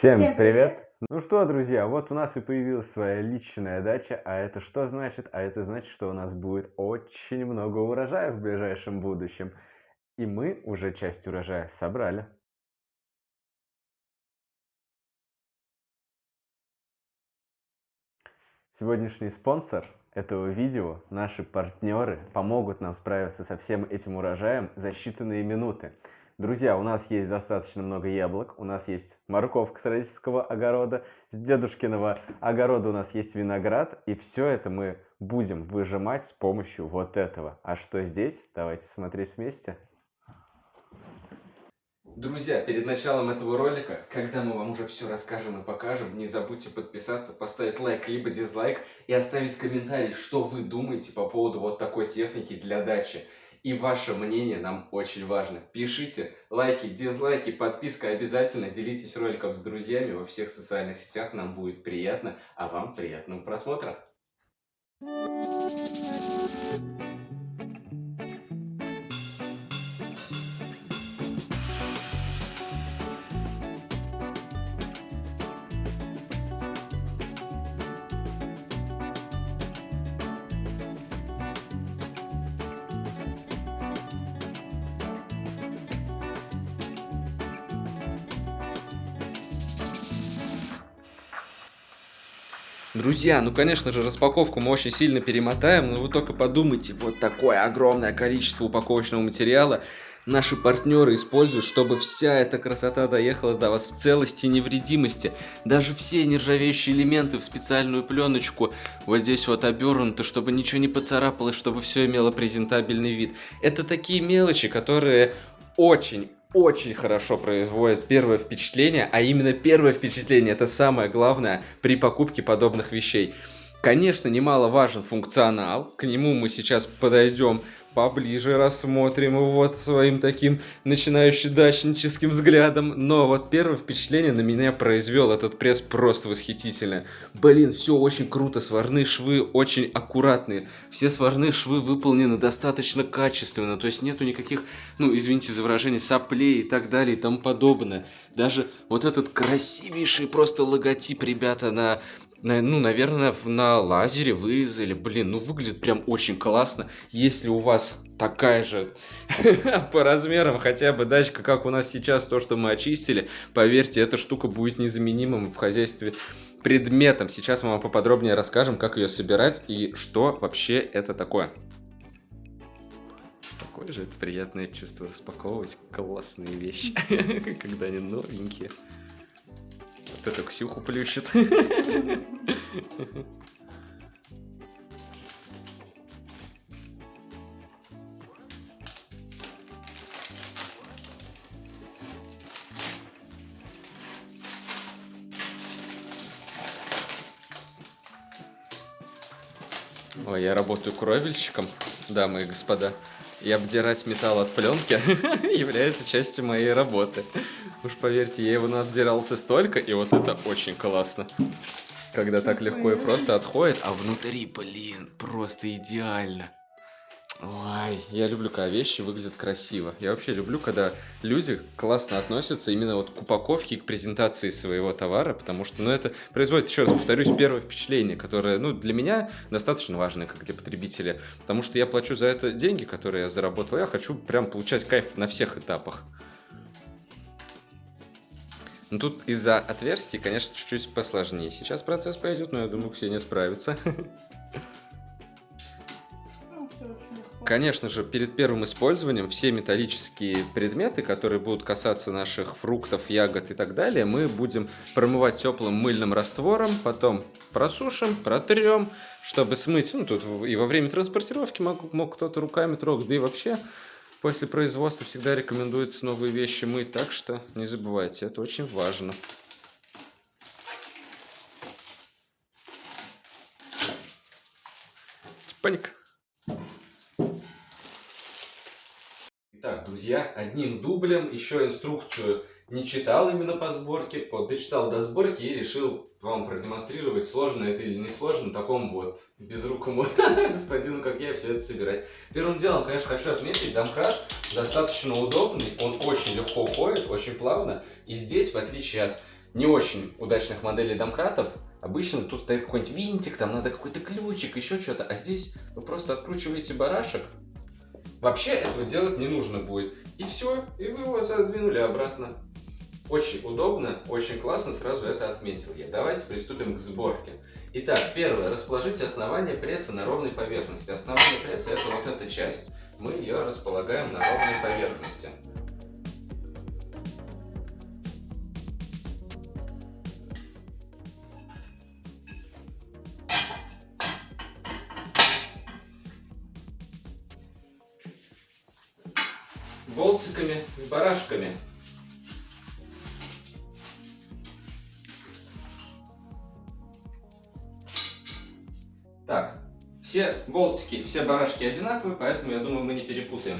Всем, Всем привет! привет! Ну что, друзья, вот у нас и появилась своя личная дача, а это что значит? А это значит, что у нас будет очень много урожая в ближайшем будущем. И мы уже часть урожая собрали. Сегодняшний спонсор этого видео, наши партнеры, помогут нам справиться со всем этим урожаем за считанные минуты. Друзья, у нас есть достаточно много яблок, у нас есть морковка с родительского огорода, с дедушкиного огорода у нас есть виноград, и все это мы будем выжимать с помощью вот этого. А что здесь? Давайте смотреть вместе. Друзья, перед началом этого ролика, когда мы вам уже все расскажем и покажем, не забудьте подписаться, поставить лайк либо дизлайк и оставить комментарий, что вы думаете по поводу вот такой техники для дачи. И ваше мнение нам очень важно. Пишите лайки, дизлайки, подписка обязательно. Делитесь роликом с друзьями во всех социальных сетях. Нам будет приятно. А вам приятного просмотра. Друзья, ну конечно же распаковку мы очень сильно перемотаем, но вы только подумайте, вот такое огромное количество упаковочного материала наши партнеры используют, чтобы вся эта красота доехала до вас в целости и невредимости. Даже все нержавеющие элементы в специальную пленочку вот здесь вот обернуты, чтобы ничего не поцарапалось, чтобы все имело презентабельный вид. Это такие мелочи, которые очень очень хорошо производит первое впечатление, а именно первое впечатление это самое главное при покупке подобных вещей. Конечно, немаловажен функционал, к нему мы сейчас подойдем поближе рассмотрим вот своим таким начинающим дачническим взглядом. Но вот первое впечатление на меня произвел этот пресс просто восхитительно. Блин, все очень круто, сварные швы очень аккуратные. Все сварные швы выполнены достаточно качественно, то есть нету никаких, ну извините за выражение, соплей и так далее и тому подобное. Даже вот этот красивейший просто логотип, ребята, на ну, наверное, на лазере вырезали. Блин, ну выглядит прям очень классно. Если у вас такая же по размерам хотя бы дачка, как у нас сейчас, то, что мы очистили, поверьте, эта штука будет незаменимым в хозяйстве предметом. Сейчас мы вам поподробнее расскажем, как ее собирать и что вообще это такое. Какое же это приятное чувство распаковывать классные вещи, когда они новенькие. Вот это Ксюху плющит. Ой, я работаю кровельщиком, дамы и господа. И обдирать металл от пленки является частью моей работы. Уж поверьте, я его обдирался столько, и вот это очень классно. Когда так легко и просто отходит, а внутри, блин, просто идеально. Ой, я люблю, когда вещи выглядят красиво. Я вообще люблю, когда люди классно относятся именно вот к упаковке, к презентации своего товара, потому что, ну, это производит, еще раз повторюсь, первое впечатление, которое, ну, для меня достаточно важное, как для потребителя, потому что я плачу за это деньги, которые я заработал, я хочу прям получать кайф на всех этапах. Ну, тут из-за отверстий, конечно, чуть-чуть посложнее. Сейчас процесс пойдет, но я думаю, Ксения справится. Конечно же, перед первым использованием все металлические предметы, которые будут касаться наших фруктов, ягод и так далее, мы будем промывать теплым мыльным раствором, потом просушим, протрем, чтобы смыть. Ну, тут и во время транспортировки мог, мог кто-то руками трогать, да и вообще после производства всегда рекомендуется новые вещи мыть, так что не забывайте, это очень важно. Паник. Друзья, одним дублем еще инструкцию не читал именно по сборке, вот дочитал до сборки и решил вам продемонстрировать, сложно это или не сложно, такому вот безрукому господину, как я, все это собирать. Первым делом, конечно, хочу отметить, домкрат достаточно удобный, он очень легко уходит, очень плавно, и здесь, в отличие от не очень удачных моделей домкратов, обычно тут стоит какой-нибудь винтик, там надо какой-то ключик, еще что-то. А здесь вы просто откручиваете барашек. Вообще этого делать не нужно будет. И все, и вы его задвинули обратно. Очень удобно, очень классно, сразу это отметил я. Давайте приступим к сборке. Итак, первое. Расположите основание пресса на ровной поверхности. Основание пресса это вот эта часть. Мы ее располагаем на ровной поверхности. Болтиками с барашками. Так, все болтики, все барашки одинаковые, поэтому я думаю, мы не перепутаем.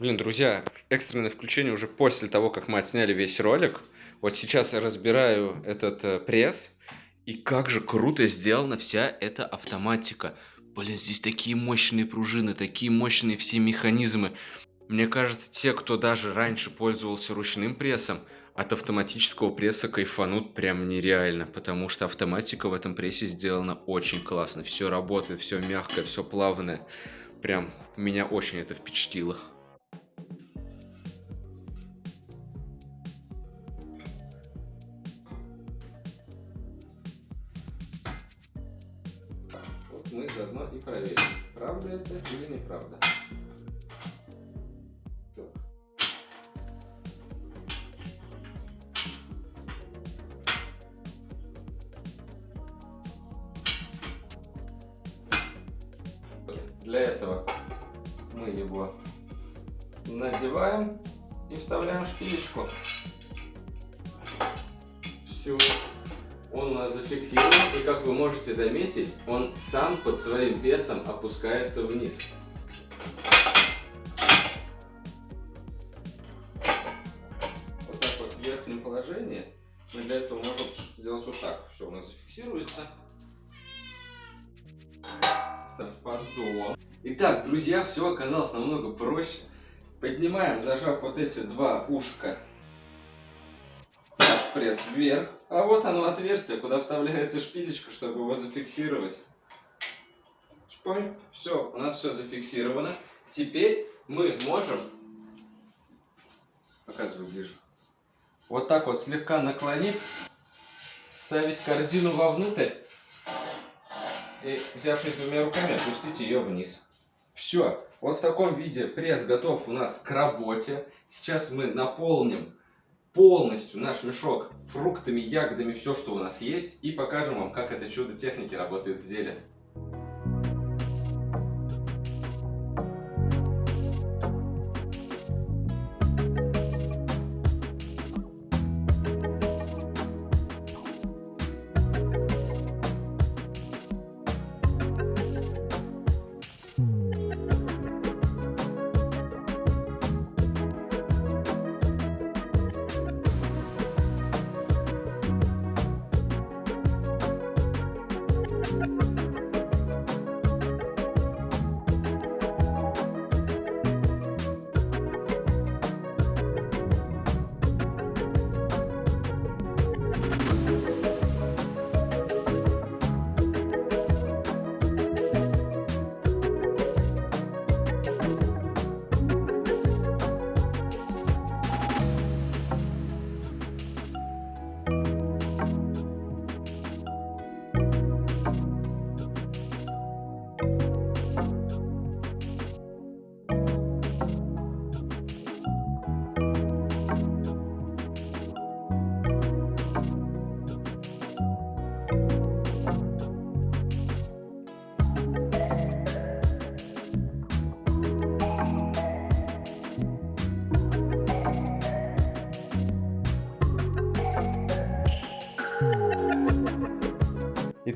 Блин, друзья, экстренное включение уже после того, как мы отсняли весь ролик. Вот сейчас я разбираю этот э, пресс. И как же круто сделана вся эта автоматика. Блин, здесь такие мощные пружины, такие мощные все механизмы. Мне кажется, те, кто даже раньше пользовался ручным прессом, от автоматического пресса кайфанут прям нереально, потому что автоматика в этом прессе сделана очень классно. Все работает, все мягкое, все плавное. Прям меня очень это впечатлило. Это или неправда. Под своим весом опускается вниз. Вот так вот в верхнем положении мы для этого можем сделать вот так. Все у нас зафиксируется. Ставь поддон. Итак, друзья, все оказалось намного проще. Поднимаем, зажав вот эти два ушка пресс вверх. А вот оно отверстие, куда вставляется шпилечка, чтобы его зафиксировать. Шпонь. Все, у нас все зафиксировано. Теперь мы можем, показываю ближе, вот так вот слегка наклонив, ставить корзину вовнутрь и, взявшись двумя руками, опустить ее вниз. Все, вот в таком виде пресс готов у нас к работе. Сейчас мы наполним полностью наш мешок фруктами, ягодами, все, что у нас есть, и покажем вам, как это чудо техники работает в деле.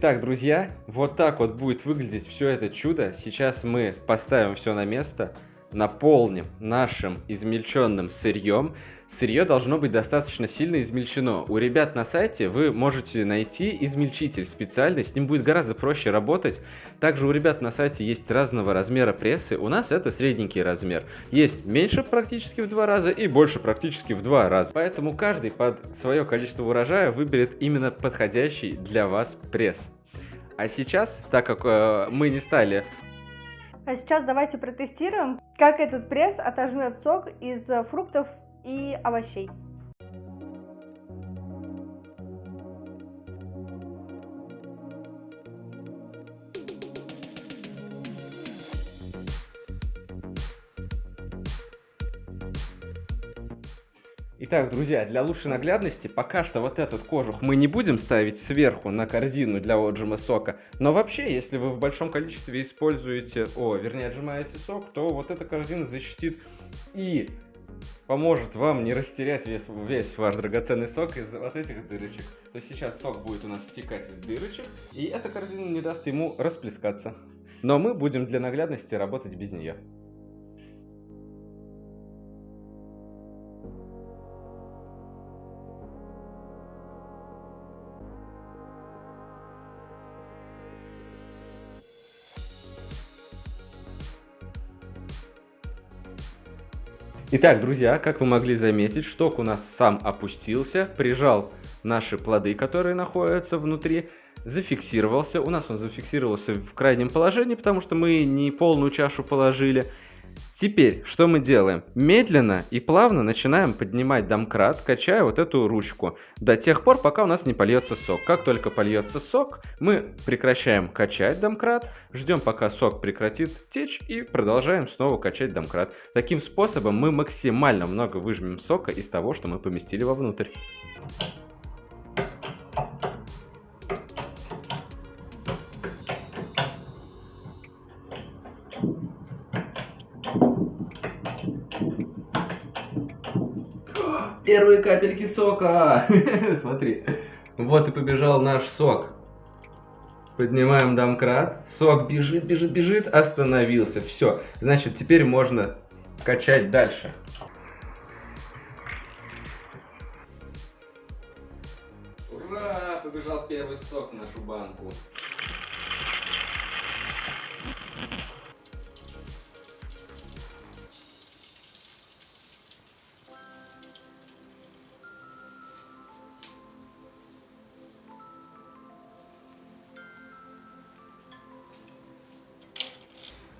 Итак, друзья, вот так вот будет выглядеть все это чудо. Сейчас мы поставим все на место, наполним нашим измельченным сырьем. Сырье должно быть достаточно сильно измельчено. У ребят на сайте вы можете найти измельчитель специальный, с ним будет гораздо проще работать. Также у ребят на сайте есть разного размера прессы, у нас это средненький размер. Есть меньше практически в два раза и больше практически в два раза. Поэтому каждый под свое количество урожая выберет именно подходящий для вас пресс. А сейчас, так как э, мы не стали а сейчас давайте протестируем, как этот пресс отожмет сок из э, фруктов и овощей. Итак, друзья, для лучшей наглядности пока что вот этот кожух мы не будем ставить сверху на корзину для отжима сока. Но вообще, если вы в большом количестве используете, о, вернее, отжимаете сок, то вот эта корзина защитит и поможет вам не растерять весь, весь ваш драгоценный сок из вот этих дырочек. То есть сейчас сок будет у нас стекать из дырочек, и эта корзина не даст ему расплескаться. Но мы будем для наглядности работать без нее. Итак, друзья, как вы могли заметить, шток у нас сам опустился, прижал наши плоды, которые находятся внутри, зафиксировался. У нас он зафиксировался в крайнем положении, потому что мы не полную чашу положили. Теперь, что мы делаем? Медленно и плавно начинаем поднимать домкрат, качая вот эту ручку, до тех пор, пока у нас не польется сок. Как только польется сок, мы прекращаем качать домкрат, ждем, пока сок прекратит течь и продолжаем снова качать домкрат. Таким способом мы максимально много выжмем сока из того, что мы поместили вовнутрь. Первые капельки сока. Смотри. Вот и побежал наш сок. Поднимаем домкрат. Сок бежит, бежит, бежит. Остановился. Все. Значит, теперь можно качать дальше. Ура! Побежал первый сок в нашу банку.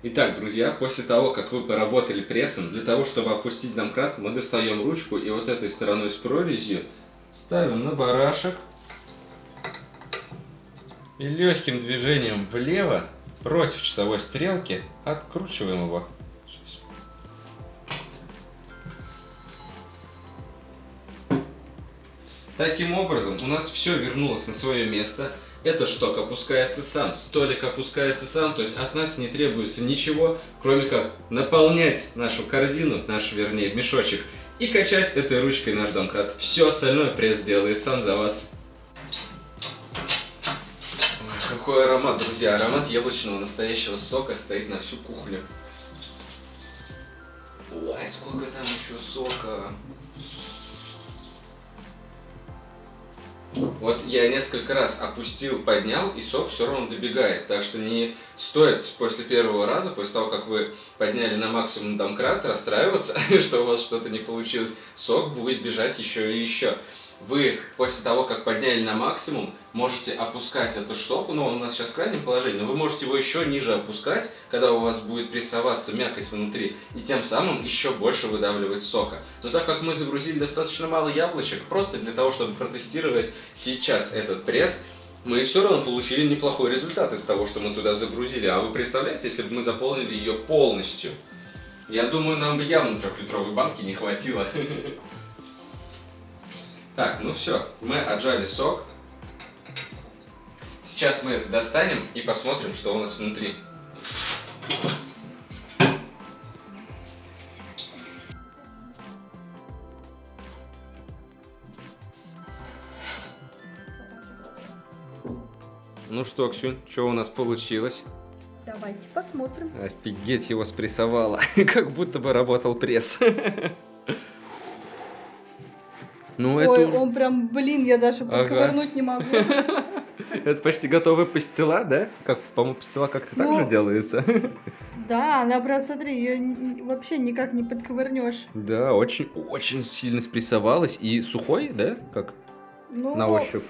Итак, друзья, после того, как вы поработали прессом, для того, чтобы опустить домкрат, мы достаем ручку и вот этой стороной с прорезью ставим на барашек. И легким движением влево, против часовой стрелки, откручиваем его. Таким образом, у нас все вернулось на свое место. Этот шток опускается сам, столик опускается сам, то есть от нас не требуется ничего, кроме как наполнять нашу корзину, наш, вернее, мешочек, и качать этой ручкой наш домкрат. Все остальное пресс делает сам за вас. Ой, какой аромат, друзья! Аромат яблочного настоящего сока стоит на всю кухню. Ой, сколько там еще сока! Вот я несколько раз опустил, поднял, и сок все равно добегает. Так что не стоит после первого раза, после того, как вы подняли на максимум домкрат, расстраиваться, что у вас что-то не получилось. Сок будет бежать еще и еще вы после того, как подняли на максимум, можете опускать эту штоку, ну он у нас сейчас в крайнем положении, но вы можете его еще ниже опускать, когда у вас будет прессоваться мякоть внутри, и тем самым еще больше выдавливать сока. Но так как мы загрузили достаточно мало яблочек, просто для того, чтобы протестировать сейчас этот пресс, мы все равно получили неплохой результат из того, что мы туда загрузили. А вы представляете, если бы мы заполнили ее полностью? Я думаю, нам бы явно трехлитровой банки не хватило. Так, ну все, мы отжали сок. Сейчас мы достанем и посмотрим, что у нас внутри. Ну что, Ксюнь, что у нас получилось? Давайте посмотрим. Офигеть, его спрессовало. как будто бы работал пресс. ну, Ой, это... он прям, блин, я даже Ага. подковырнуть не могу. Это почти готовая пастила, да? Как, по-моему, пастила как-то так Ну. же делается. Да, она прям, смотри, ее вообще никак не подковырнешь. да, очень, очень сильно спрессовалась. И сухой, да? Как Ну, на ощупь?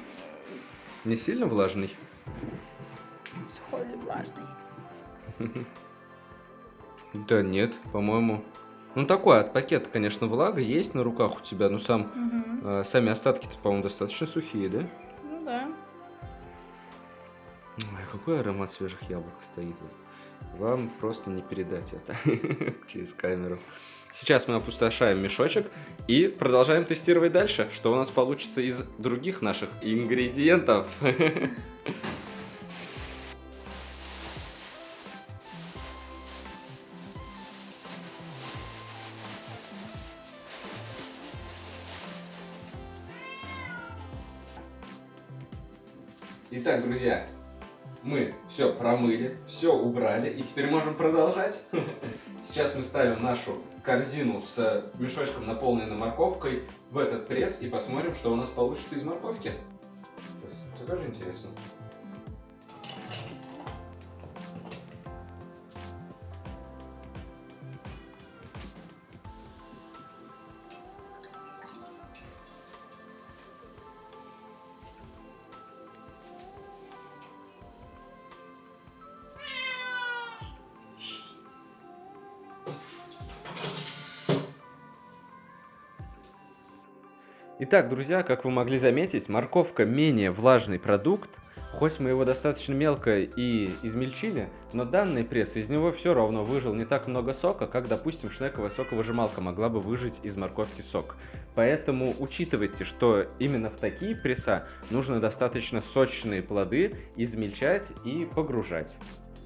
Не сильно влажный? Сухой или влажный. Да нет, по-моему. Ну такой, от пакета, конечно, влага есть на руках у тебя, но сам, Мгм. э, сами остатки-то, по-моему, достаточно сухие, да? Ну да. Ой, какой аромат свежих яблок стоит. Вам просто не передать это через камеру. Сейчас мы опустошаем мешочек и продолжаем тестировать дальше, что у нас получится из других наших ингредиентов. все промыли, все убрали, и теперь можем продолжать. Сейчас мы ставим нашу корзину с мешочком, наполненной морковкой, в этот пресс и посмотрим, что у нас получится из морковки. Тебе тоже интересно? Итак, друзья, как вы могли заметить, морковка менее влажный продукт. Хоть мы его достаточно мелко и измельчили, но данный пресс из него все равно выжил не так много сока, как, допустим, шнековая соковыжималка могла бы выжить из морковки сок. Поэтому учитывайте, что именно в такие пресса нужно достаточно сочные плоды измельчать и погружать.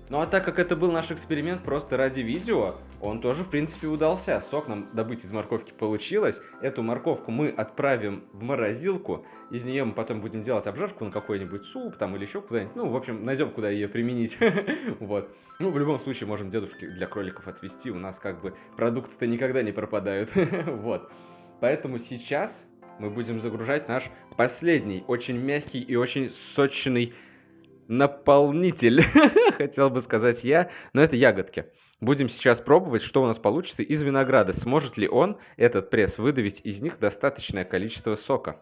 Ну а так как это был наш эксперимент просто ради видео, он тоже в принципе удался. Сок нам добыть из морковки получилось. Эту морковку мы отправим в морозилку. Из нее мы потом будем делать обжарку на какой-нибудь суп там или еще куда-нибудь. Ну, в общем, найдем, куда ее применить. Вот. Ну, в любом случае, можем дедушке для кроликов отвезти. У нас как бы продукты-то никогда не пропадают. Вот. Поэтому сейчас мы будем загружать наш последний, очень мягкий и очень сочный наполнитель, хотел бы сказать я, но это ягодки. Будем сейчас пробовать, что у нас получится из винограда. Сможет ли он, этот пресс, выдавить из них достаточное количество сока?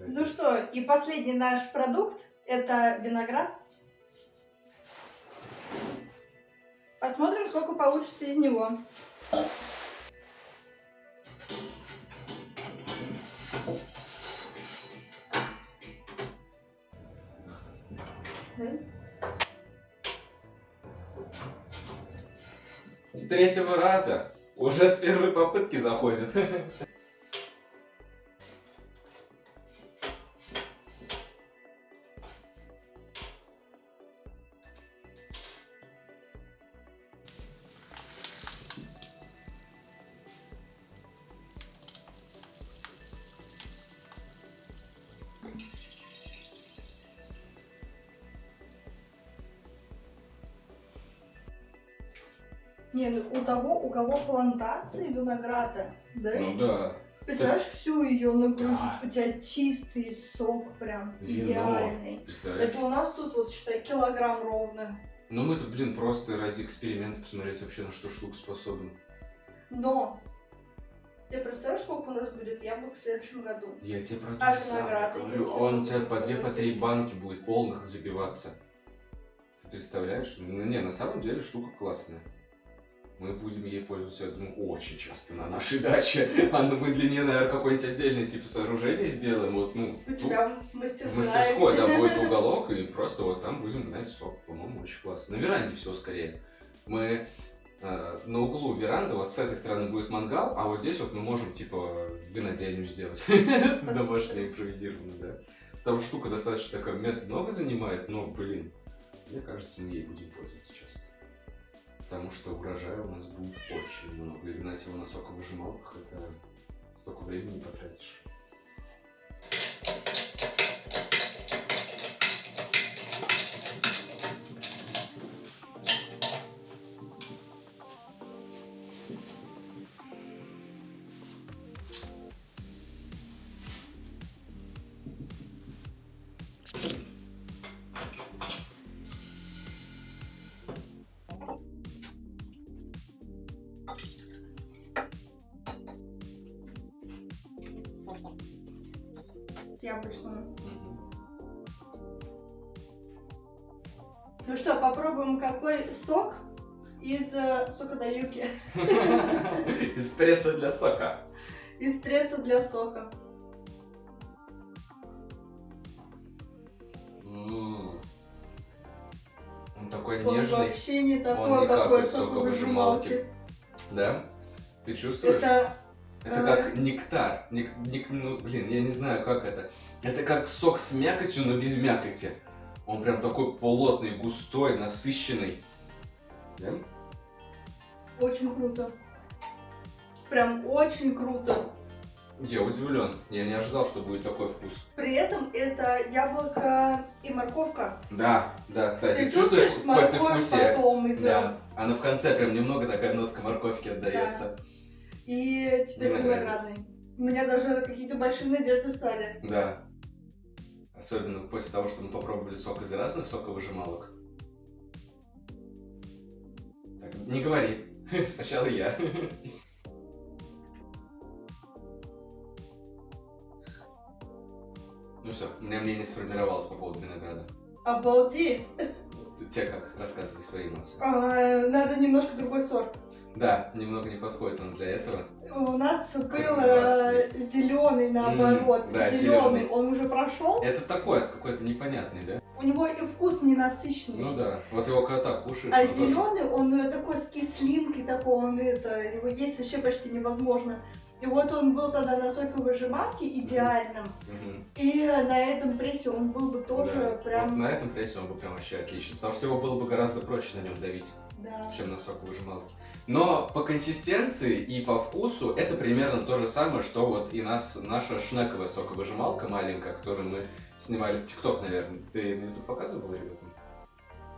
Ну что, и последний наш продукт это виноград. Посмотрим, сколько получится из него. Третьего раза. Уже с первой попытки заходит. Не, ну у того, у кого плантации винограда, да? Ну да. Представляешь, всю ее нагрузить, Да. у тебя чистый сок прям, Вино. идеальный. Это у нас тут вот, считай, килограмм ровно. Ну мы-то, блин, просто ради эксперимента посмотреть вообще на что штука способен. Но ты представляешь, сколько у нас будет яблок в следующем году? Я тебе про А то же самое говорю. Он у тебя по две, по три банки будет полных забиваться. Ты представляешь? Ну не, на самом деле штука классная. Мы будем ей пользоваться, я думаю, очень часто на нашей даче. А ну мы для нее, наверное, какое-нибудь отдельное типа сооружение сделаем. Вот, ну, У тут тебя в мастерская. мастерской, да, будет уголок, и просто вот там будем гнать сок. По-моему, очень классно. На веранде все скорее. Мы э, на углу веранды, вот с этой стороны будет мангал, а вот здесь вот мы можем, типа, винодельню сделать. Домашнюю импровизированную, да. Потому что штука достаточно такое, места много занимает, но, блин, мне кажется, мы ей будем пользоваться часто. Потому что урожая у нас будет очень много. И гнать его на соковыжималках, это столько времени потратишь. Яблочного. Мгм. Ну что, попробуем какой сок из э, сокодавилки. Эспрессо для сока. Из пресса для сока. Он такой Он нежный. вообще не Он такой, не как какой из соковыжималки. соковыжималки. Да? Ты чувствуешь? Это Это как нектар. Нек- нек- ну, блин, я не знаю, как это. Это как сок с мякотью, но без мякоти. Он прям такой плотный, густой, насыщенный. Да? очень круто. Прям очень круто. Я удивлен. Я не ожидал, что будет такой вкус. При этом это яблоко и морковка. Да, да, кстати, Ты чувствуешь чувствуешь, морковь послевкусие? потом идет. Да. Она в конце прям немного такая нотка морковки отдается. И теперь виноградный. У меня даже какие-то большие надежды стали. Да. Особенно после того, что мы попробовали сок из разных соковыжималок. Так, не говори. Сначала я. Ну все, у меня мнение сформировалось по поводу винограда. Обалдеть! Тебе как? Рассказывай свои эмоции. А, надо немножко другой сорт. Да, немного не подходит он для этого. У нас был Красный. зеленый наоборот. М, да, зеленый, он уже прошел. Это такой, какой-то непонятный, да? У него и вкус ненасыщенный. Ну да. Вот его когда кушаешь, А он тоже- зеленый, он э, такой с кислинкой такой, он это, его есть вообще почти невозможно. И вот он был тогда на соковыжималке идеальным. Мгм. И э, на этом прессе он был бы тоже Да. прям... Вот на этом прессе он бы прям вообще отлично. Потому что его было бы гораздо проще на нем давить, Да. чем на соковыжималке. Но по консистенции и по вкусу это примерно то же самое, что вот и нас, наша шнековая соковыжималка маленькая, которую мы снимали в ТикТок, наверное. Ты на YouTube показывал ребятам?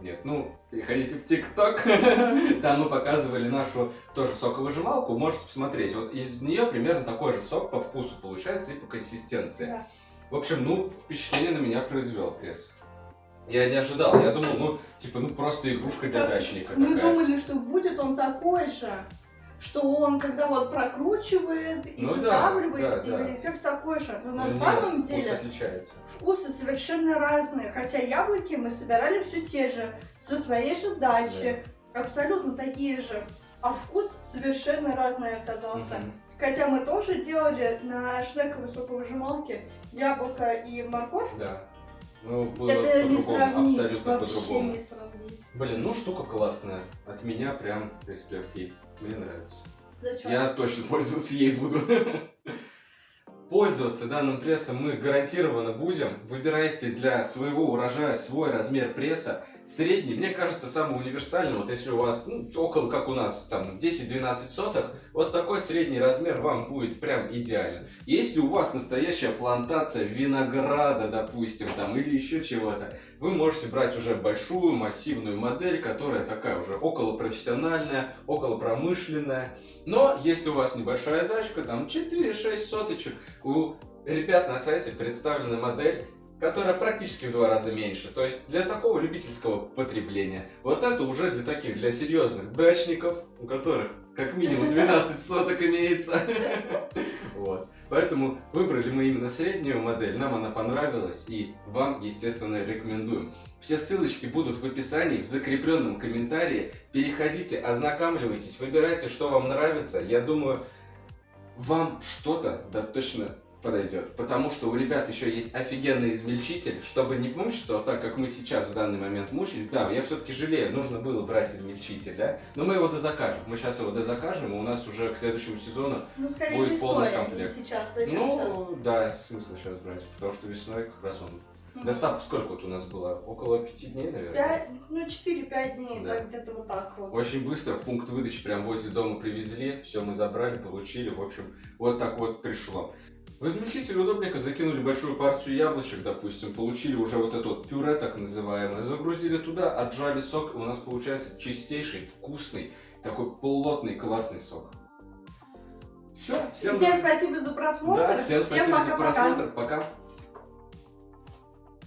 Нет, ну, переходите в ТикТок. Там мы показывали нашу тоже соковыжималку. Можете посмотреть. Вот из нее примерно такой же сок по вкусу получается и по консистенции. Да. В общем, ну, впечатление на меня произвел пресс. Я не ожидал. Я думал, ну, типа, ну, просто игрушка для дачника Мы такая. думали, что будет он такой же, что он когда вот прокручивает и Ну да, выдавливает, да, и да. эффект такой же. Но Ну, на нет, самом вкус деле отличается. вкусы совершенно разные. Хотя яблоки мы собирали все те же, со своей же дачи, абсолютно такие же. А вкус совершенно разный оказался. Мгм. Хотя мы тоже делали на шнековой соковыжималке яблоко и морковь. Да. Ну, было по-другому, абсолютно по-другому. Блин, ну штука классная. От меня прям респект ей. Мне нравится. Зачем? Я точно пользоваться ей буду. Пользоваться данным прессом мы гарантированно будем. Выбирайте для своего урожая свой размер пресса. Средний, мне кажется, самый универсальный. Вот если у вас ну, около, как у нас, там 10-12 соток, вот такой средний размер вам будет прям идеален. Если у вас настоящая плантация винограда, допустим, там, или еще чего-то, вы можете брать уже большую массивную модель, которая такая уже около профессиональная, около промышленная. Но если у вас небольшая дачка, там 4-6 соточек, у ребят на сайте представлена модель, которая практически в два раза меньше. То есть для такого любительского потребления. Вот это уже для таких, для серьезных дачников, у которых как минимум 12 соток имеется. Вот. Поэтому выбрали мы именно среднюю модель, нам она понравилась и вам, естественно, рекомендуем. Все ссылочки будут в описании, в закрепленном комментарии. Переходите, ознакомливайтесь, выбирайте, что вам нравится. Я думаю, вам что-то да точно подойдет. Потому что у ребят еще есть офигенный измельчитель, чтобы не мучиться вот так, как мы сейчас в данный момент мучились. Да, я все-таки жалею, нужно было брать измельчитель, да? Но мы его дозакажем. Мы сейчас его дозакажем, и у нас уже к следующему сезону Ну, скорее будет полный а комплект. сейчас. Зачем сейчас? ну, да, смысл сейчас брать, потому что весной как раз он... Мгм. Доставка сколько вот у нас была? Около пяти дней, наверное? Пять, ну, 4-5 дней, Да. да, где-то вот так вот. Очень быстро в пункт выдачи прям возле дома привезли, все мы забрали, получили, в общем, вот так вот пришло. В измельчитель удобненько закинули большую партию яблочек, допустим, получили уже вот это вот пюре так называемое, загрузили туда, отжали сок, и у нас получается чистейший, вкусный, такой плотный, классный сок. Все, всем, Всем спасибо за просмотр. да, всем спасибо за пока-пока. просмотр, пока.